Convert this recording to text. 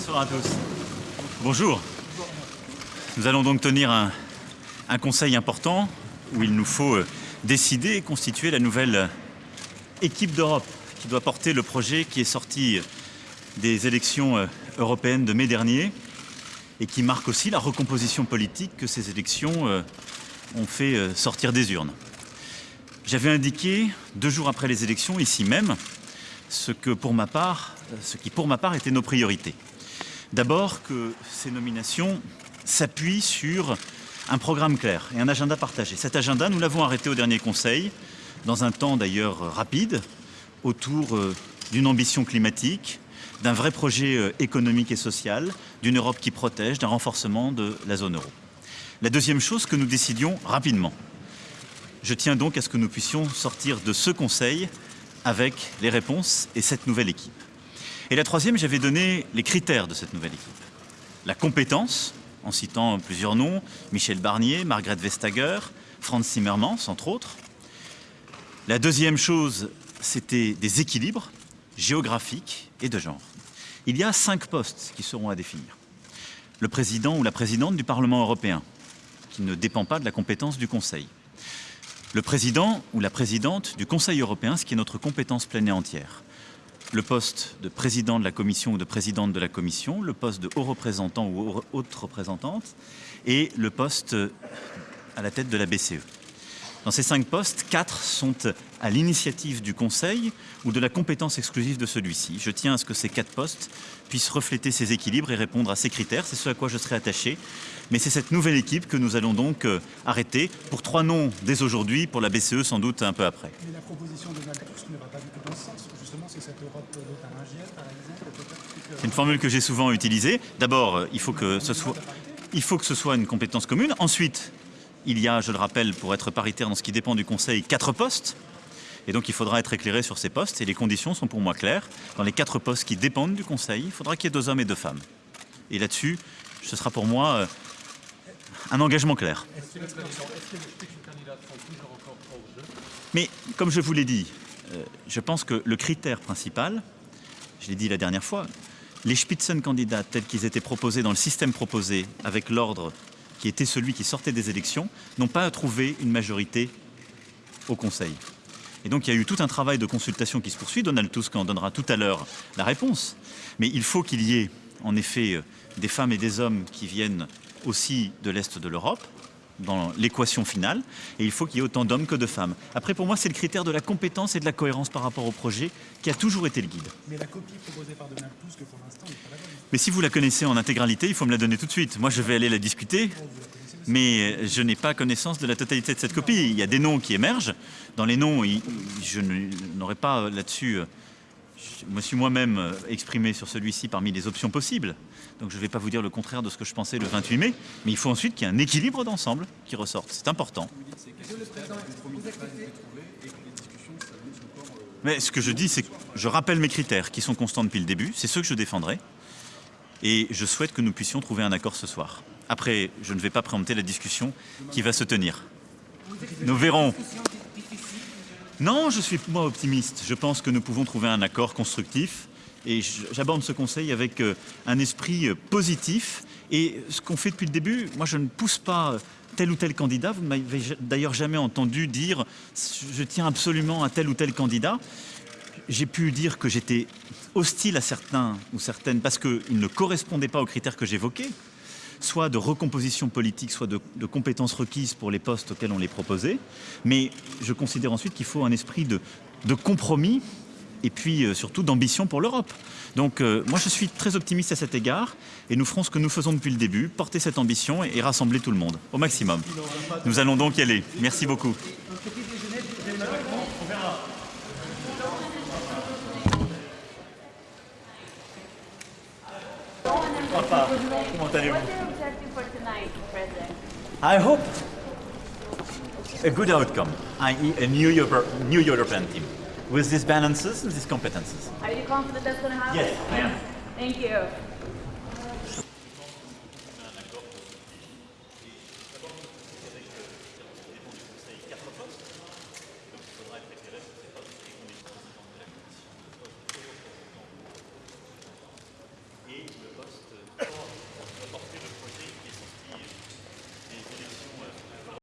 Bonsoir à tous. Bonjour. Nous allons donc tenir un, conseil important où il nous faut euh, décider et constituer la nouvelle euh, équipe d'Europe qui doit porter le projet qui est sorti euh, des élections européennes de mai dernier et qui marque aussi la recomposition politique que ces élections ont fait sortir des urnes. J'avais indiqué, deux jours après les élections, ici même, ce, que pour ma part, ce qui pour ma part était nos priorités. D'abord que ces nominations s'appuient sur un programme clair et un agenda partagé. Cet agenda, nous l'avons arrêté au dernier Conseil, dans un temps d'ailleurs rapide, autour euh, d'une ambition climatique, d'un vrai projet euh, économique et social, d'une Europe qui protège, d'un renforcement de la zone euro. La deuxième chose, que nous décidions rapidement. Je tiens donc à ce que nous puissions sortir de ce Conseil avec les réponses et cette nouvelle équipe. Et la troisième, j'avais donné les critères de cette nouvelle équipe. La compétence, en citant plusieurs noms, Michel Barnier, Margrethe Vestager, Franz Zimmermans, entre autres. La deuxième chose, c'était des équilibres géographiques et de genre. Il y a cinq postes qui seront à définir. Le président ou la présidente du Parlement européen, qui ne dépend pas de la compétence du Conseil. Le président ou la présidente du Conseil européen, ce qui est notre compétence pleine et entière le poste de président de la commission ou de présidente de la commission, le poste de haut représentant ou haute représentante et le poste à la tête de la BCE. Dans ces cinq postes, quatre sont à l'initiative du Conseil ou de la compétence exclusive de celui-ci. Je tiens à ce que ces quatre postes puissent refléter ces équilibres et répondre à ces critères. C'est ce à quoi je serai attaché. Mais c'est cette nouvelle équipe que nous allons donc euh, arrêter pour trois noms dès aujourd'hui, pour la BCE sans doute un peu après. Mais la proposition de Donald Tusk ne va pas du tout dans ce sens. Justement, c'est cette Europe par exemple. C'est une formule que j'ai souvent utilisée. D'abord, euh, il faut que ce soit... Il faut que ce soit une compétence commune. Ensuite, il y a, je le rappelle, pour être paritaire dans ce qui dépend du Conseil, quatre postes. Et donc il faudra être éclairé sur ces postes et les conditions sont pour moi claires. Dans les quatre postes qui dépendent du Conseil, il faudra qu'il y ait deux hommes et deux femmes. Et là-dessus, ce sera pour moi euh, un engagement clair. Mais comme je vous l'ai dit, euh, je pense que le critère principal, je l'ai dit la dernière fois, les Spitzencandidats tels qu'ils étaient proposés dans le système proposé avec l'ordre qui était celui qui sortait des élections, n'ont pas trouvé une majorité au Conseil. Et donc il y a eu tout un travail de consultation qui se poursuit. Donald Tusk en donnera tout à l'heure la réponse. Mais il faut qu'il y ait en effet des femmes et des hommes qui viennent aussi de l'Est de l'Europe, dans l'équation finale, et il faut qu'il y ait autant d'hommes que de femmes. Après, pour moi, c'est le critère de la compétence et de la cohérence par rapport au projet qui a toujours été le guide. Mais la copie proposée par Donald Tusk, pour l'instant, n'est pas la bonne. Mais si vous la connaissez en intégralité, il faut me la donner tout de suite. Moi, je vais aller la discuter, mais je n'ai pas connaissance de la totalité de cette copie. Il y a des noms qui émergent. Dans les noms, je n'aurais pas là-dessus... Je me suis moi-même exprimé sur celui-ci parmi les options possibles. Donc je ne vais pas vous dire le contraire de ce que je pensais le 28 mai, mais il faut ensuite qu'il y ait un équilibre d'ensemble qui ressorte. C'est important. Mais ce que je dis, c'est que je rappelle mes critères qui sont constants depuis le début, c'est ceux que je défendrai et je souhaite que nous puissions trouver un accord ce soir. Après, je ne vais pas préempter la discussion qui va se tenir. Nous verrons. Non, je suis moi optimiste. Je pense que nous pouvons trouver un accord constructif et j'aborde ce conseil avec euh, un esprit euh, positif. Et ce qu'on fait depuis le début, moi je ne pousse pas tel ou tel candidat. Vous ne m'avez d'ailleurs jamais entendu dire je tiens absolument à tel ou tel candidat. J'ai pu dire que j'étais hostile à certains ou certaines parce qu'ils ne correspondaient pas aux critères que j'évoquais, soit de recomposition politique, soit de, compétences requises pour les postes auxquels on les proposait. Mais je considère ensuite qu'il faut un esprit de, compromis et puis euh, surtout d'ambition pour l'Europe. Donc euh, moi je suis très optimiste à cet égard et nous ferons ce que nous faisons depuis le début, porter cette ambition et rassembler tout le monde au maximum. Nous allons donc y aller. Merci beaucoup. Papa, comment allez-vous I hope a good outcome, i.e. a new, Euro new European team, with these balances and these competences. Are you confident that's going to happen? Yes, I am. Thank you.